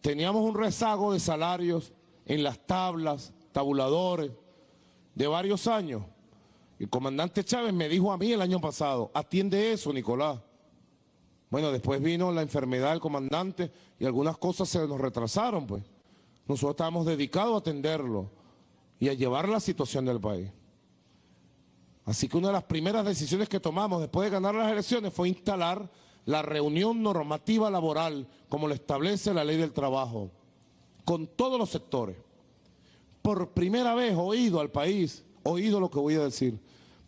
teníamos un rezago de salarios en las tablas, tabuladores, de varios años. El comandante Chávez me dijo a mí el año pasado, atiende eso, Nicolás. Bueno, después vino la enfermedad del comandante y algunas cosas se nos retrasaron, pues. Nosotros estábamos dedicados a atenderlo y a llevar la situación del país. Así que una de las primeras decisiones que tomamos después de ganar las elecciones fue instalar la reunión normativa laboral, como lo establece la ley del trabajo, con todos los sectores por primera vez oído al país, oído lo que voy a decir,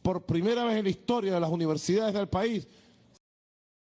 por primera vez en la historia de las universidades del país,